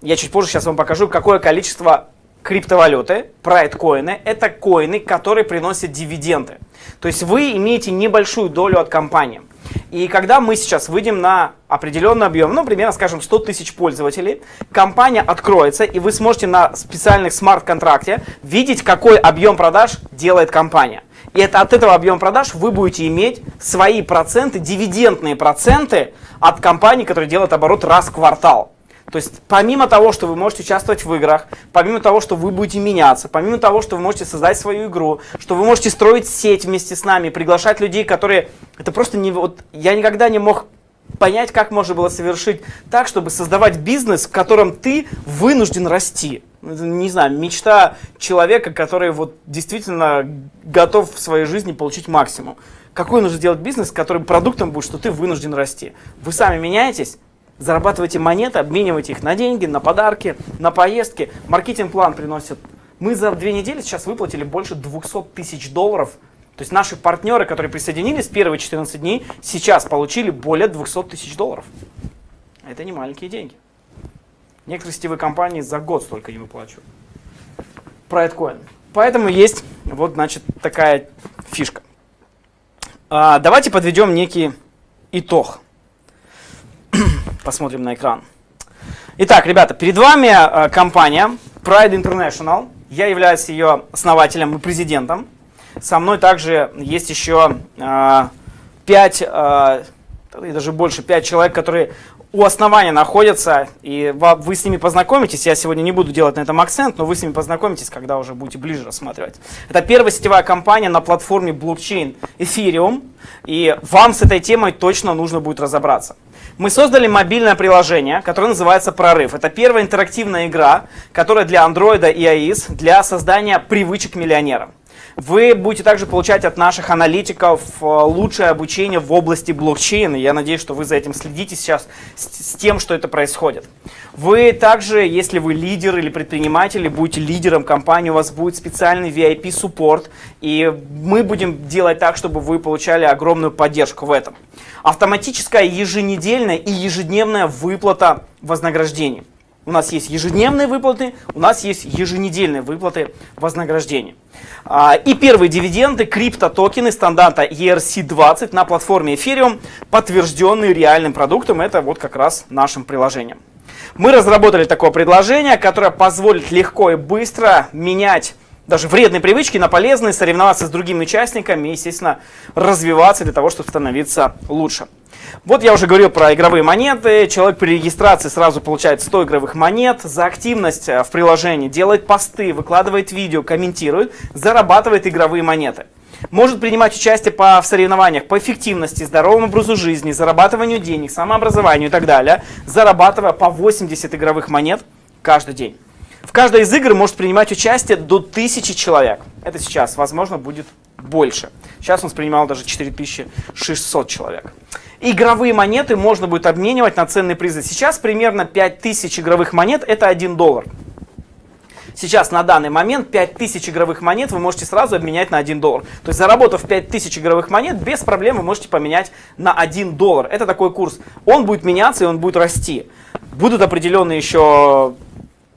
я чуть позже сейчас вам покажу, какое количество криптовалюты, прайд-коины, это коины, которые приносят дивиденды. То есть вы имеете небольшую долю от компании. И когда мы сейчас выйдем на определенный объем, ну, примерно, скажем, 100 тысяч пользователей, компания откроется, и вы сможете на специальных смарт-контракте видеть, какой объем продаж делает компания. И это от этого объема продаж вы будете иметь свои проценты, дивидендные проценты от компании, которая делает оборот раз в квартал. То есть помимо того, что вы можете участвовать в играх, помимо того, что вы будете меняться, помимо того, что вы можете создать свою игру, что вы можете строить сеть вместе с нами, приглашать людей, которые... Это просто не... Вот, я никогда не мог понять, как можно было совершить так, чтобы создавать бизнес, в котором ты вынужден расти. Не знаю, мечта человека, который вот действительно готов в своей жизни получить максимум. Какой нужно сделать бизнес, который продуктом будет, что ты вынужден расти? Вы сами меняетесь, зарабатываете монеты, обмениваете их на деньги, на подарки, на поездки. Маркетинг-план приносит. Мы за две недели сейчас выплатили больше 200 тысяч долларов. То есть наши партнеры, которые присоединились первые 14 дней, сейчас получили более 200 тысяч долларов. Это не маленькие деньги. Некоторые сетевые компании за год столько не выплачивают. Про Поэтому есть Вот, значит, такая фишка. А, давайте подведем некий итог. Посмотрим на экран. Итак, ребята, перед вами а, компания Pride International. Я являюсь ее основателем и президентом. Со мной также есть еще а, 5, а, даже больше, 5 человек, которые у основания находятся, и вы с ними познакомитесь. Я сегодня не буду делать на этом акцент, но вы с ними познакомитесь, когда уже будете ближе рассматривать. Это первая сетевая компания на платформе блокчейн Ethereum, и вам с этой темой точно нужно будет разобраться. Мы создали мобильное приложение, которое называется «Прорыв». Это первая интерактивная игра, которая для Android и iOS для создания привычек миллионера. Вы будете также получать от наших аналитиков э, лучшее обучение в области блокчейна. Я надеюсь, что вы за этим следите сейчас с тем, что это происходит. Вы также, если вы лидер или предприниматель, будете лидером компании, у вас будет специальный VIP-суппорт, и мы будем делать так, чтобы вы получали огромную поддержку в этом. Автоматическая еженедельная и ежедневная выплата вознаграждений. У нас есть ежедневные выплаты, у нас есть еженедельные выплаты вознаграждения. А, и первые дивиденды, криптотокены стандарта ERC-20 на платформе Ethereum, подтвержденные реальным продуктом, это вот как раз нашим приложением. Мы разработали такое предложение, которое позволит легко и быстро менять даже вредные привычки на полезные, соревноваться с другими участниками и, естественно, развиваться для того, чтобы становиться лучше. Вот я уже говорил про игровые монеты. Человек при регистрации сразу получает 100 игровых монет. За активность э, в приложении делает посты, выкладывает видео, комментирует, зарабатывает игровые монеты. Может принимать участие по, в соревнованиях по эффективности, здоровому образу жизни, зарабатыванию денег, самообразованию и так далее, зарабатывая по 80 игровых монет каждый день. В каждой из игр может принимать участие до 1000 человек. Это сейчас, возможно, будет больше. Сейчас он принимал даже 4600 человек. Игровые монеты можно будет обменивать на ценные призы. Сейчас примерно 5000 игровых монет это 1 доллар. Сейчас на данный момент 5000 игровых монет вы можете сразу обменять на 1 доллар. То есть заработав 5000 игровых монет, без проблем вы можете поменять на 1 доллар. Это такой курс. Он будет меняться и он будет расти. Будут определенные еще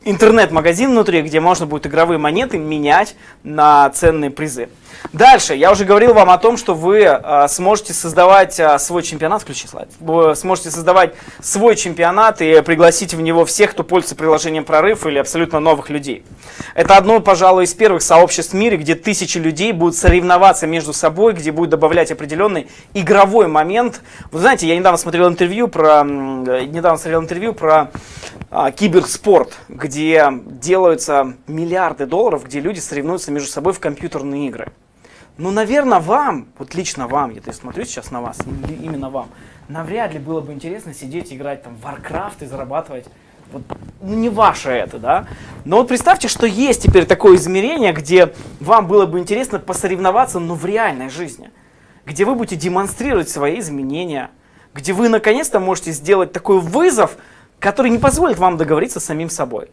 интернет-магазин внутри, где можно будет игровые монеты менять на ценные призы. Дальше, я уже говорил вам о том, что вы э, сможете создавать э, свой чемпионат, включи слайд, вы сможете создавать свой чемпионат и пригласить в него всех, кто пользуется приложением Прорыв или абсолютно новых людей. Это одно, пожалуй, из первых сообществ в мире, где тысячи людей будут соревноваться между собой, где будут добавлять определенный игровой момент. Вы знаете, я недавно смотрел интервью про, недавно смотрел интервью про а, киберспорт, где делаются миллиарды долларов, где люди соревнуются между собой в компьютерные игры. Ну, наверное, вам, вот лично вам, я смотрю сейчас на вас, именно вам, навряд ли было бы интересно сидеть играть там в Warcraft и зарабатывать. Вот, ну, не ваше это, да? Но вот представьте, что есть теперь такое измерение, где вам было бы интересно посоревноваться, но в реальной жизни. Где вы будете демонстрировать свои изменения, где вы наконец-то можете сделать такой вызов, который не позволит вам договориться с самим собой.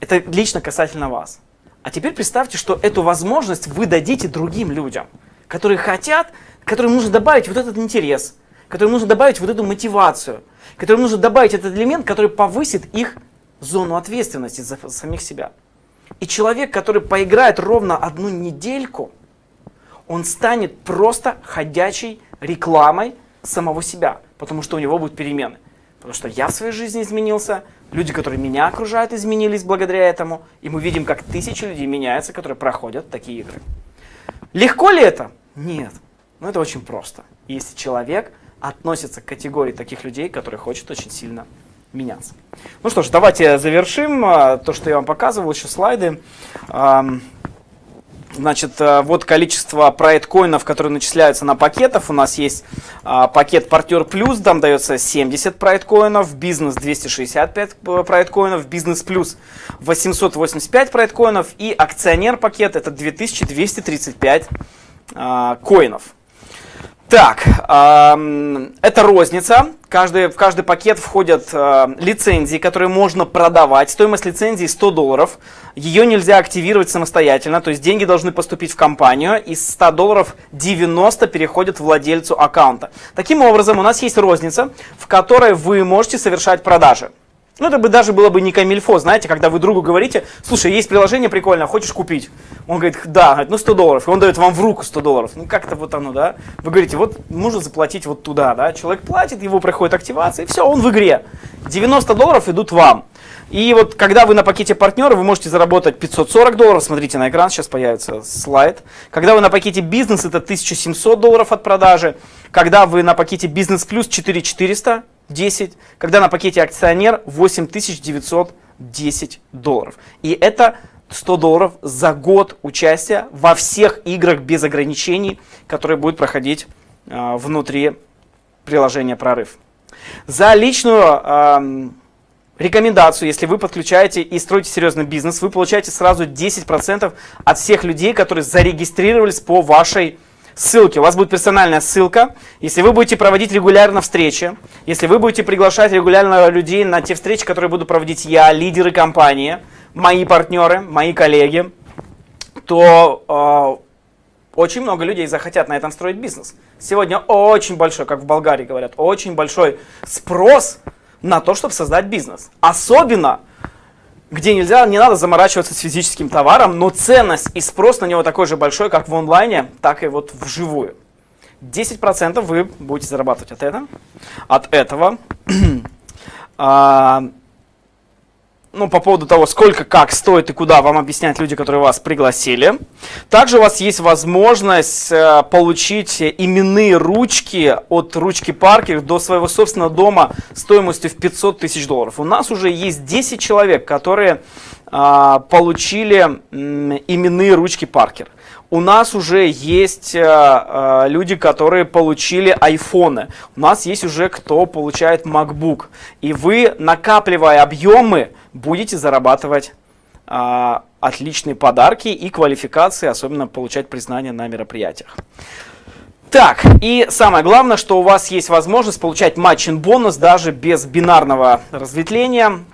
Это лично касательно вас. А теперь представьте, что эту возможность вы дадите другим людям, которые хотят, которым нужно добавить вот этот интерес, которым нужно добавить вот эту мотивацию, которым нужно добавить этот элемент, который повысит их зону ответственности за самих себя. И человек, который поиграет ровно одну недельку, он станет просто ходячей рекламой самого себя, потому что у него будут перемены. Потому что я в своей жизни изменился, Люди, которые меня окружают, изменились благодаря этому. И мы видим, как тысячи людей меняются, которые проходят такие игры. Легко ли это? Нет. Но это очень просто. Если человек относится к категории таких людей, которые хочет очень сильно меняться. Ну что ж, давайте завершим а, то, что я вам показывал, еще слайды. Значит, э, вот количество проект-коинов, которые начисляются на пакетов. У нас есть а, пакет партнер плюс, там дается 70 проект-коинов, бизнес 265 проект-коинов, бизнес плюс 885 проект-коинов и акционер пакет это 2235 а, коинов. Так, э, это розница. Каждый, в каждый пакет входят э, лицензии, которые можно продавать. Стоимость лицензии 100 долларов. Ее нельзя активировать самостоятельно, то есть деньги должны поступить в компанию. Из 100 долларов 90 переходят владельцу аккаунта. Таким образом, у нас есть розница, в которой вы можете совершать продажи. Ну, это бы даже было бы не камильфо, знаете, когда вы другу говорите, слушай, есть приложение прикольное, хочешь купить? Он говорит, да, ну 100 долларов, и он дает вам в руку 100 долларов. Ну, как-то вот оно, да? Вы говорите, вот нужно заплатить вот туда, да? Человек платит, его проходит активация, и все, он в игре. 90 долларов идут вам. И вот когда вы на пакете партнера, вы можете заработать 540 долларов, смотрите на экран, сейчас появится слайд. Когда вы на пакете бизнес, это 1700 долларов от продажи. Когда вы на пакете бизнес плюс 4400, 10, когда на пакете акционер 8910 долларов. И это 100 долларов за год участия во всех играх без ограничений, которые будут проходить э, внутри приложения «Прорыв». За личную э, рекомендацию, если вы подключаете и строите серьезный бизнес, вы получаете сразу 10% от всех людей, которые зарегистрировались по вашей ссылки. У вас будет персональная ссылка. Если вы будете проводить регулярно встречи, если вы будете приглашать регулярно людей на те встречи, которые буду проводить я, лидеры компании, мои партнеры, мои коллеги, то э, очень много людей захотят на этом строить бизнес. Сегодня очень большой, как в Болгарии говорят, очень большой спрос на то, чтобы создать бизнес. Особенно где нельзя, не надо заморачиваться с физическим товаром, но ценность и спрос на него такой же большой, как в онлайне, так и вот вживую. 10% вы будете зарабатывать от этого. От этого. [CLEARS THROAT] ну, по поводу того, сколько, как стоит и куда вам объяснять люди, которые вас пригласили. Также у вас есть возможность э, получить именные ручки от ручки Паркер до своего собственного дома стоимостью в 500 тысяч долларов. У нас уже есть 10 человек, которые получили э, именные ручки Паркер. У нас уже есть э, э, люди, которые получили айфоны. У нас есть уже кто получает MacBook. И вы, накапливая объемы, будете зарабатывать э, отличные подарки и квалификации, особенно получать признание на мероприятиях. Так, и самое главное, что у вас есть возможность получать матчин бонус даже без бинарного разветвления.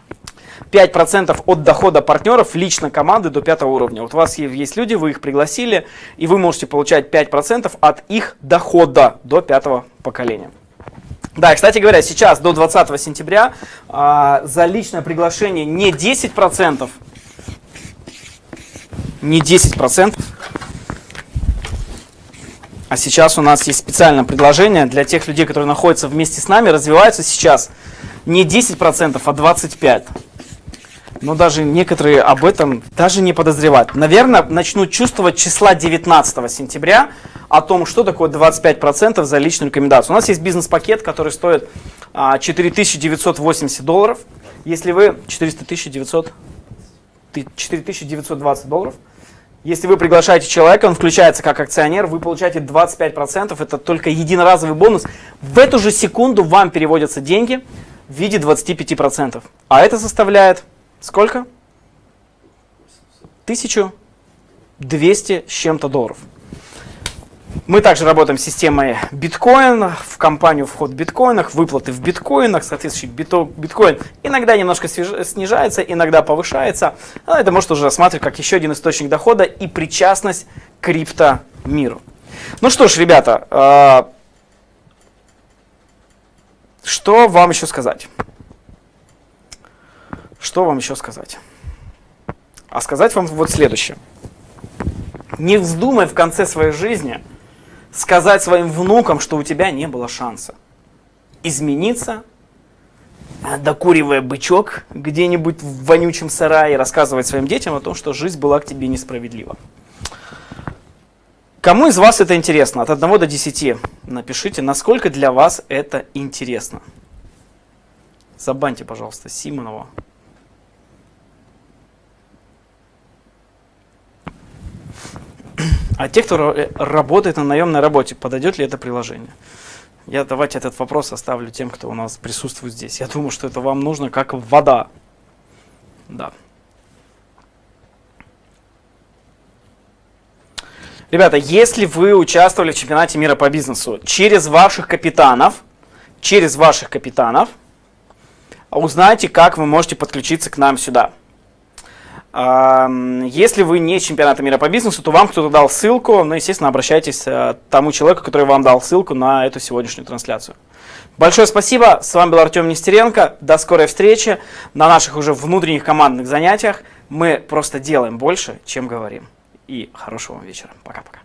5% от дохода партнеров лично команды до пятого уровня. Вот у вас есть люди, вы их пригласили, и вы можете получать 5% от их дохода до пятого поколения. Да, кстати говоря, сейчас до 20 сентября а, за личное приглашение не 10%, не 10%, а сейчас у нас есть специальное предложение для тех людей, которые находятся вместе с нами, развиваются сейчас не 10%, а 25% но даже некоторые об этом даже не подозревают. Наверное, начнут чувствовать числа 19 сентября о том, что такое 25% за личную рекомендацию. У нас есть бизнес-пакет, который стоит 4980 а, долларов. Если вы 400 900, 4920 долларов. Если вы приглашаете человека, он включается как акционер, вы получаете 25%, это только единоразовый бонус. В эту же секунду вам переводятся деньги в виде 25%. А это составляет Сколько? 1200 с чем-то долларов. Мы также работаем с системой биткоин, в компанию вход в биткоинах, выплаты в биткоинах, соответствующий биткоин иногда немножко снижается, иногда повышается. Но это может уже рассматривать как еще один источник дохода и причастность к крипто миру. Ну что ж, ребята, э, что вам еще сказать? Что вам еще сказать? А сказать вам вот следующее. Не вздумай в конце своей жизни сказать своим внукам, что у тебя не было шанса измениться, докуривая бычок где-нибудь в вонючем сарае, рассказывать своим детям о том, что жизнь была к тебе несправедлива. Кому из вас это интересно? От 1 до 10 напишите, насколько для вас это интересно. Забаньте, пожалуйста, Симонова. А те, кто работает на наемной работе, подойдет ли это приложение? Я давайте этот вопрос оставлю тем, кто у нас присутствует здесь. Я думаю, что это вам нужно как вода. Да. Ребята, если вы участвовали в чемпионате мира по бизнесу через ваших капитанов, через ваших капитанов, узнайте, как вы можете подключиться к нам сюда. Если вы не чемпионата мира по бизнесу, то вам кто-то дал ссылку, ну, естественно, обращайтесь к тому человеку, который вам дал ссылку на эту сегодняшнюю трансляцию. Большое спасибо, с вами был Артем Нестеренко, до скорой встречи на наших уже внутренних командных занятиях. Мы просто делаем больше, чем говорим. И хорошего вам вечера. Пока-пока.